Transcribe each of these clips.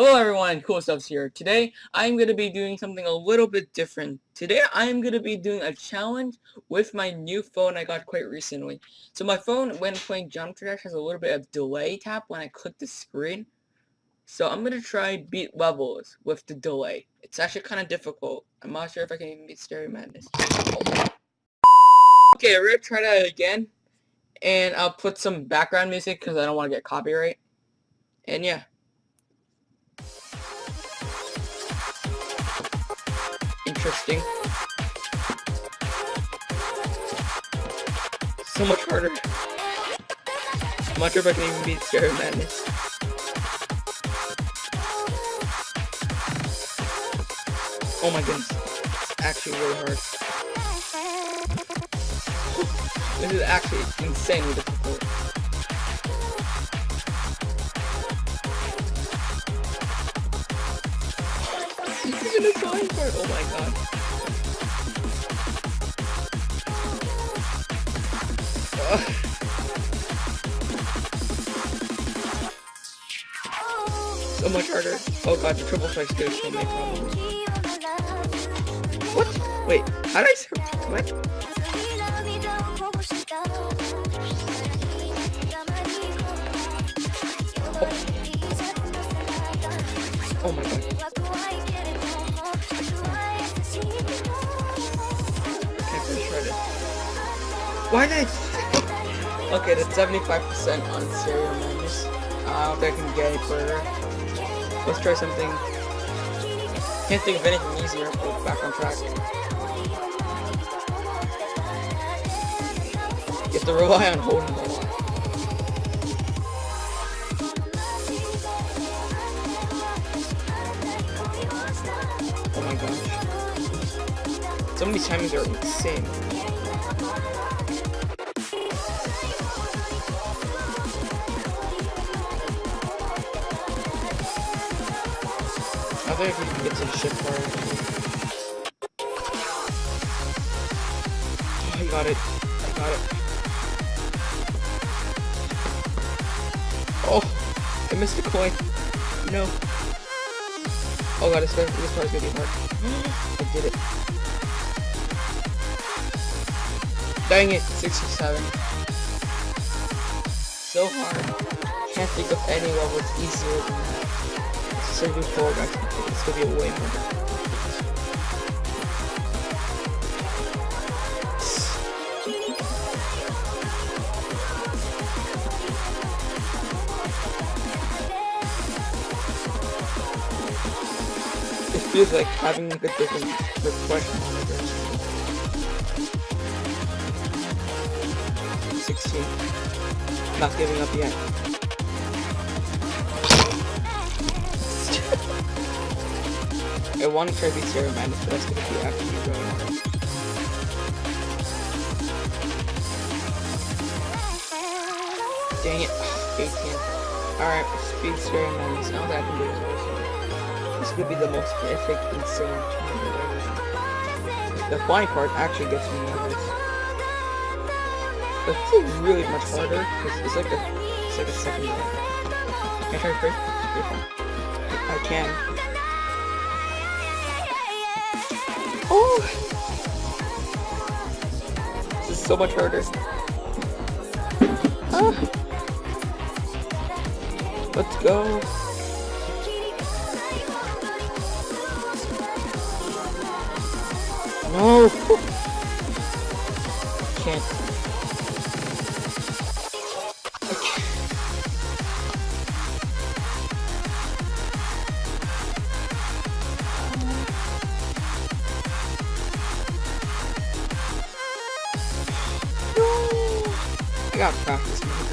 Hello everyone, Cool Stuffs here. Today, I'm going to be doing something a little bit different. Today, I'm going to be doing a challenge with my new phone I got quite recently. So my phone, when playing Geometry Dash, has a little bit of delay tap when I click the screen. So I'm going to try beat levels with the delay. It's actually kind of difficult. I'm not sure if I can even beat Stereo Madness. Okay, we're going to try that again. And I'll put some background music because I don't want to get copyright. And yeah. Interesting. So much harder. I'm not sure if I can even beat Stereo Madness. Oh my goodness. Actually really hard. This is actually insanely difficult. Even a drawing board. Oh my god. So much harder. Oh god, the triple strike still kill me probably. What? Wait, how did I? What? Oh. oh my god. Why did I... Okay, that's 75% on Stereo Madness. Uh, I don't think I can get any further. Let's try something. Can't think of anything easier, but back on track. You have to rely on holding. Oh my gosh. Some of these timings are insane. I think we can get to the ship part. Oh, I got it. I got it. Oh, I missed a coin. No. Oh god, this, this part is gonna be hard. I did it. Dang it, 67. So hard. Can't think of any level that's easier than that. 74 guys. It's gonna be way more. It feels like having a different question monitor. 16. Not giving up yet. I want to to be Stereo Madness, but that's to be after you go. Dang it. 18. Alright, speed Madness. Now that I can do this also. This could be the most epic, insane challenge ever. The flying part actually gets me nervous. But it's really much harder, because it's like a, it's like a second round. Can I try first? I can. Oh! This is so much harder. Ah. Let's go. No! Can't. I gotta practice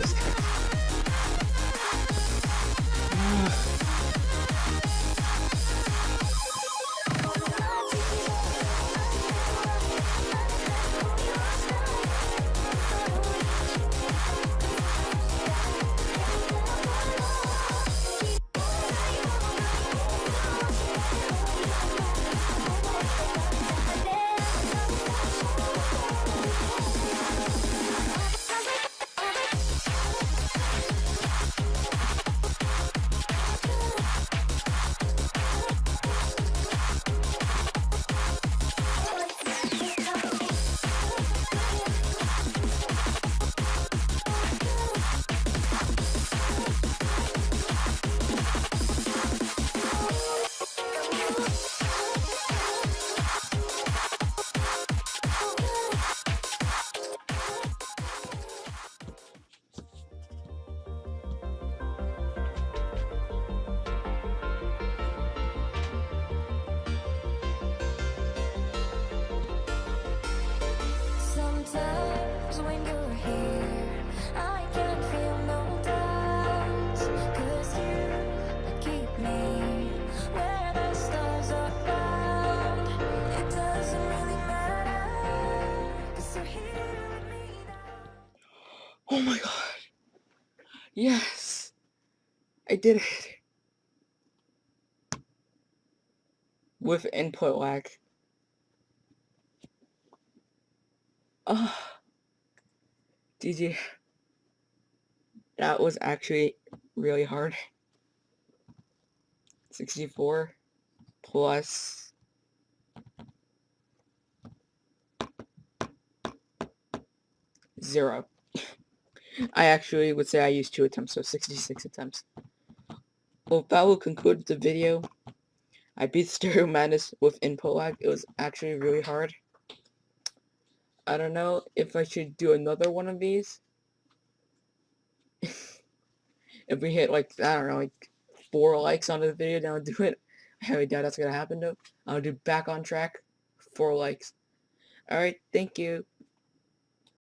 Oh this guy. Yes! I did it! With input lag. Ah. Oh. GG. That was actually really hard. 64 plus zero. I actually would say I used two attempts, so 66 attempts. Well, that will conclude the video. I beat Stereo Madness with input lag. It was actually really hard. I don't know if I should do another one of these. if we hit like, I don't know, like four likes on the video, then I'll do it. I highly doubt that's gonna happen though. I'll do back on track, four likes. Alright, thank you.